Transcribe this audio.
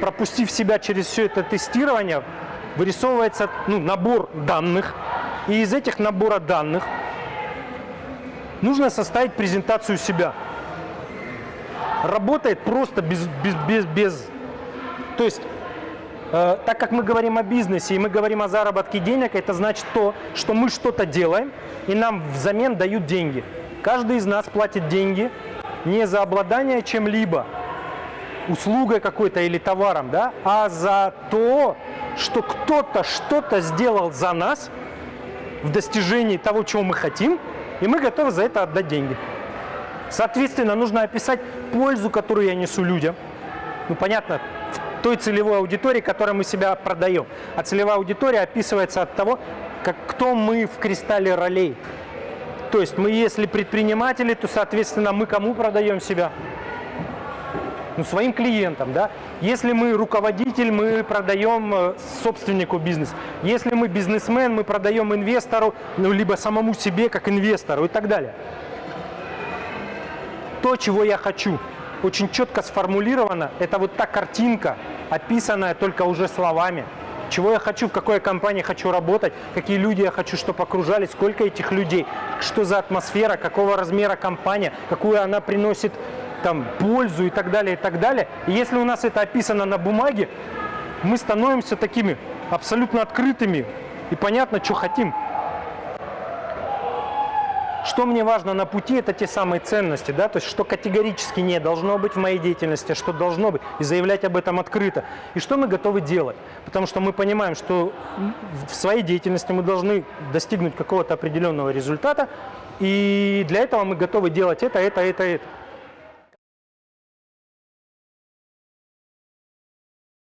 пропустив себя через все это тестирование, вырисовывается ну, набор данных. И из этих набора данных нужно составить презентацию себя. Работает просто без, без, без, без. То есть, э, так как мы говорим о бизнесе и мы говорим о заработке денег, это значит то, что мы что-то делаем и нам взамен дают деньги. Каждый из нас платит деньги не за обладание чем-либо, услугой какой-то или товаром, да, а за то, что кто-то что-то сделал за нас в достижении того, чего мы хотим, и мы готовы за это отдать деньги. Соответственно, нужно описать пользу, которую я несу людям. Ну, понятно, в той целевой аудитории, которой мы себя продаем. А целевая аудитория описывается от того, как, кто мы в кристалле ролей. То есть мы, если предприниматели, то, соответственно, мы кому продаем себя? Ну, своим клиентам, да. Если мы руководитель, мы продаем э, собственнику бизнес. Если мы бизнесмен, мы продаем инвестору, ну, либо самому себе, как инвестору и так далее. То, чего я хочу, очень четко сформулировано, это вот та картинка, описанная только уже словами чего я хочу, в какой компании хочу работать, какие люди я хочу, чтобы окружали, сколько этих людей, что за атмосфера, какого размера компания, какую она приносит там, пользу и так далее, и так далее. И если у нас это описано на бумаге, мы становимся такими абсолютно открытыми и понятно, что хотим. Что мне важно на пути, это те самые ценности, да, то есть что категорически не должно быть в моей деятельности, а что должно быть, и заявлять об этом открыто. И что мы готовы делать, потому что мы понимаем, что в своей деятельности мы должны достигнуть какого-то определенного результата, и для этого мы готовы делать это, это, это, это.